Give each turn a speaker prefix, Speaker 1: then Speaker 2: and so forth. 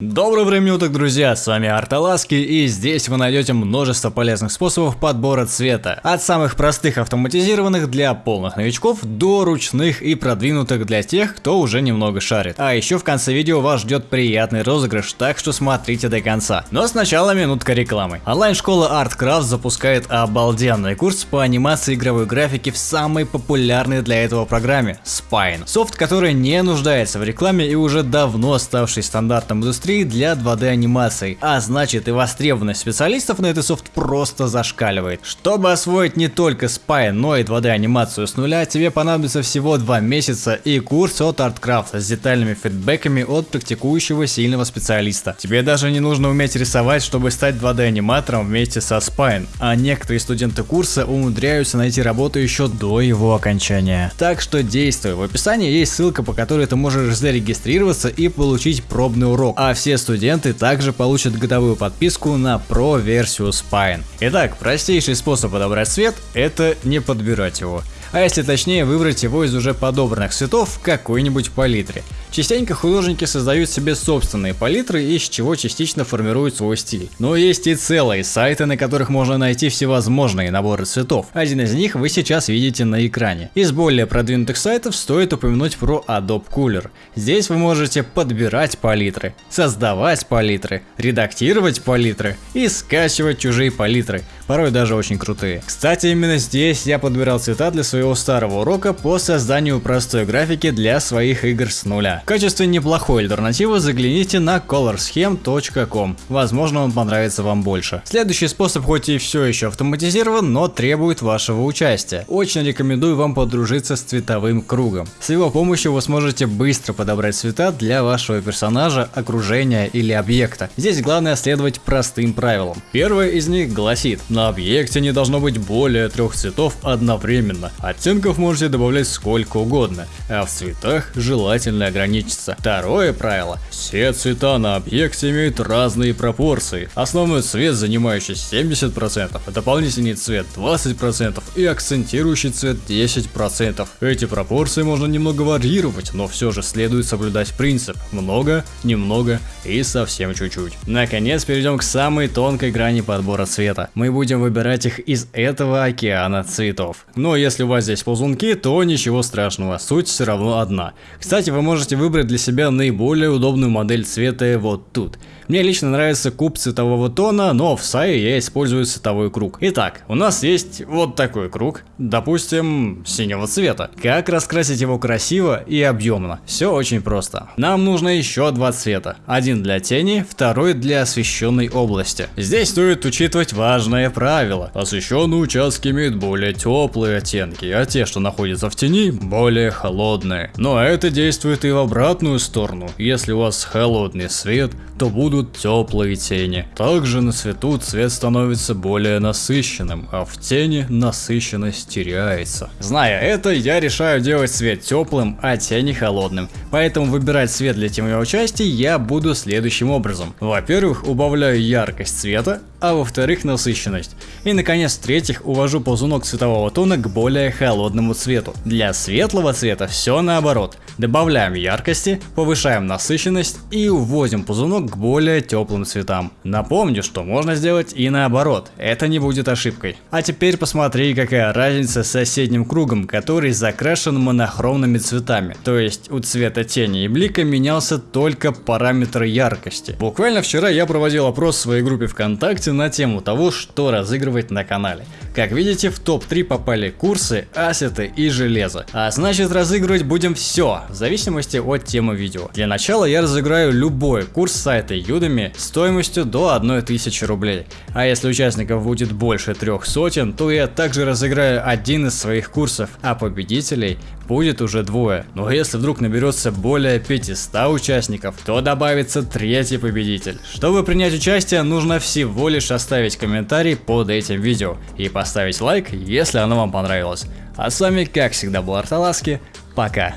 Speaker 1: Доброго времени уток, друзья, с вами Арталаски, и здесь вы найдете множество полезных способов подбора цвета. От самых простых автоматизированных для полных новичков, до ручных и продвинутых для тех, кто уже немного шарит. А еще в конце видео вас ждет приятный розыгрыш, так что смотрите до конца. Но сначала минутка рекламы. Онлайн-школа ArtCraft запускает обалденный курс по анимации игровой графики в самой популярной для этого программе – Spine. Софт, который не нуждается в рекламе и уже давно ставший стандартом индустрии индустрии для 2D анимации, а значит и востребованность специалистов на этот софт просто зашкаливает. Чтобы освоить не только Spy, но и 2D анимацию с нуля, тебе понадобится всего 2 месяца и курс от ArtCraft с детальными фидбэками от практикующего сильного специалиста. Тебе даже не нужно уметь рисовать, чтобы стать 2D аниматором вместе со Spine, а некоторые студенты курса умудряются найти работу еще до его окончания. Так что действуй, в описании есть ссылка, по которой ты можешь зарегистрироваться и получить пробный урок, а все студенты также получат годовую подписку на Pro-версию Spine. Итак, простейший способ подобрать цвет – это не подбирать его а если точнее выбрать его из уже подобранных цветов в какой-нибудь палитре. Частенько художники создают себе собственные палитры, из чего частично формируют свой стиль. Но есть и целые сайты, на которых можно найти всевозможные наборы цветов. Один из них вы сейчас видите на экране. Из более продвинутых сайтов стоит упомянуть про Adobe Cooler. Здесь вы можете подбирать палитры, создавать палитры, редактировать палитры и скачивать чужие палитры, порой даже очень крутые. Кстати, именно здесь я подбирал цвета для своего старого урока по созданию простой графики для своих игр с нуля. В качестве неплохой альтернативы загляните на colorscheme.com, возможно он понравится вам больше. Следующий способ хоть и все еще автоматизирован, но требует вашего участия. Очень рекомендую вам подружиться с цветовым кругом. С его помощью вы сможете быстро подобрать цвета для вашего персонажа, окружения или объекта. Здесь главное следовать простым правилам. Первое из них гласит, на объекте не должно быть более трех цветов одновременно. Оттенков можете добавлять сколько угодно, а в цветах желательно ограничить ограничиться. Второе правило. Все цвета на объекте имеют разные пропорции. Основной цвет, занимающий 70%, дополнительный цвет 20% и акцентирующий цвет 10%. Эти пропорции можно немного варьировать, но все же следует соблюдать принцип много, немного и совсем чуть-чуть. Наконец перейдем к самой тонкой грани подбора цвета. Мы будем выбирать их из этого океана цветов. Но если у вас здесь ползунки, то ничего страшного, суть все равно одна. Кстати, вы можете выбрать для себя наиболее удобную модель цвета вот тут. Мне лично нравится куб цветового тона, но в SAI я использую цветовой круг. Итак, у нас есть вот такой круг, допустим, синего цвета. Как раскрасить его красиво и объемно? Все очень просто. Нам нужно еще два цвета. Один для тени, второй для освещенной области. Здесь стоит учитывать важное правило. Освещенные участки имеют более теплые оттенки, а те, что находятся в тени, более холодные. Но это действует и в обратную сторону. Если у вас холодный свет, то будут теплые тени. Также на свету цвет становится более насыщенным, а в тени насыщенность теряется. Зная это, я решаю делать цвет теплым, а тени холодным. Поэтому выбирать цвет для темного части я буду следующим образом. Во-первых, убавляю яркость цвета, а во-вторых насыщенность. И наконец, в-третьих, увожу ползунок цветового тона к более холодному цвету. Для светлого цвета все наоборот. Добавляем яркости, повышаем насыщенность и уводим ползунок к более теплым цветам. Напомню, что можно сделать и наоборот, это не будет ошибкой. А теперь посмотри, какая разница с соседним кругом, который закрашен монохромными цветами. То есть у цвета тени и блика менялся только параметр яркости. Буквально вчера я проводил опрос в своей группе ВКонтакте информации на тему того, что разыгрывать на канале. Как видите, в топ-3 попали курсы, ассеты и железо. А значит разыгрывать будем все, в зависимости от темы видео. Для начала я разыграю любой курс сайта Udemy стоимостью до 1000 рублей. А если участников будет больше трех сотен, то я также разыграю один из своих курсов, а победителей будет уже двое. Но если вдруг наберется более 500 участников, то добавится третий победитель. Чтобы принять участие, нужно всего лишь оставить комментарий под этим видео и поставить лайк, если оно вам понравилось. А с вами, как всегда, был Арталаски. Пока.